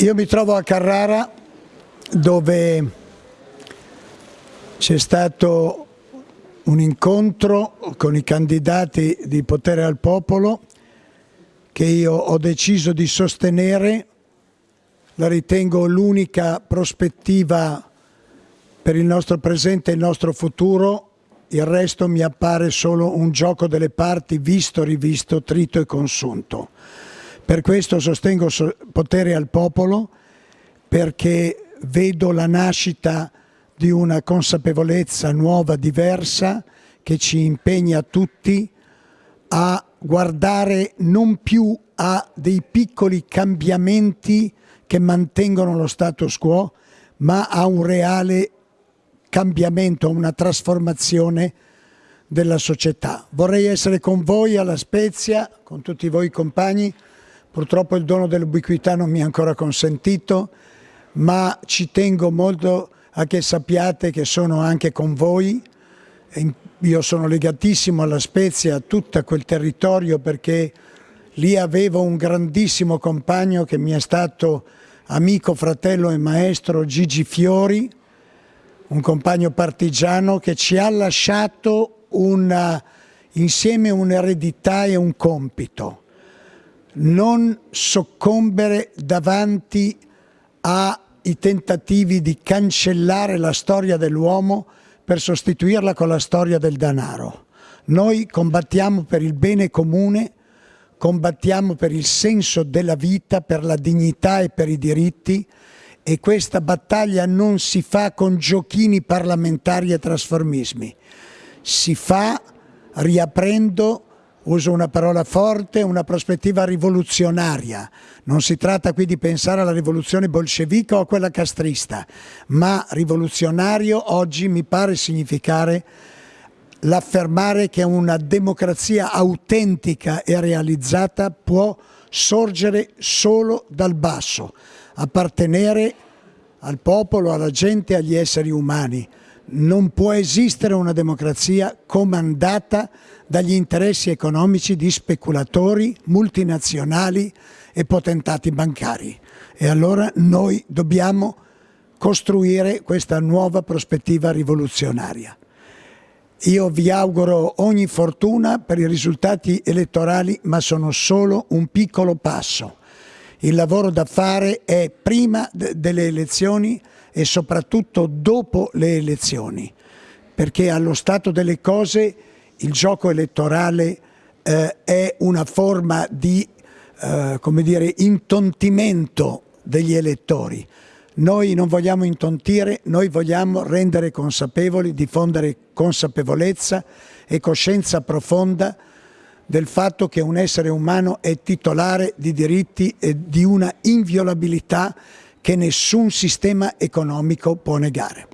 Io mi trovo a Carrara dove c'è stato un incontro con i candidati di potere al popolo che io ho deciso di sostenere, la ritengo l'unica prospettiva per il nostro presente e il nostro futuro, il resto mi appare solo un gioco delle parti visto, rivisto, trito e consunto. Per questo sostengo potere al popolo, perché vedo la nascita di una consapevolezza nuova, diversa, che ci impegna tutti a guardare non più a dei piccoli cambiamenti che mantengono lo status quo, ma a un reale cambiamento, a una trasformazione della società. Vorrei essere con voi alla Spezia, con tutti voi compagni, purtroppo il dono dell'ubiquità non mi è ancora consentito, ma ci tengo molto a che sappiate che sono anche con voi. Io sono legatissimo alla Spezia, a tutto quel territorio perché lì avevo un grandissimo compagno che mi è stato amico, fratello e maestro Gigi Fiori, un compagno partigiano che ci ha lasciato una, insieme un'eredità e un compito. Non soccombere davanti a i tentativi di cancellare la storia dell'uomo per sostituirla con la storia del denaro. Noi combattiamo per il bene comune, combattiamo per il senso della vita, per la dignità e per i diritti e questa battaglia non si fa con giochini parlamentari e trasformismi, si fa riaprendo uso una parola forte, una prospettiva rivoluzionaria. Non si tratta qui di pensare alla rivoluzione bolscevica o a quella castrista, ma rivoluzionario oggi mi pare significare l'affermare che una democrazia autentica e realizzata può sorgere solo dal basso, appartenere al popolo, alla gente, agli esseri umani non può esistere una democrazia comandata dagli interessi economici di speculatori, multinazionali e potentati bancari. E allora noi dobbiamo costruire questa nuova prospettiva rivoluzionaria. Io vi auguro ogni fortuna per i risultati elettorali, ma sono solo un piccolo passo. Il lavoro da fare è prima delle elezioni e soprattutto dopo le elezioni, perché allo stato delle cose il gioco elettorale eh, è una forma di eh, come dire, intontimento degli elettori. Noi non vogliamo intontire, noi vogliamo rendere consapevoli, diffondere consapevolezza e coscienza profonda del fatto che un essere umano è titolare di diritti e di una inviolabilità che nessun sistema economico può negare.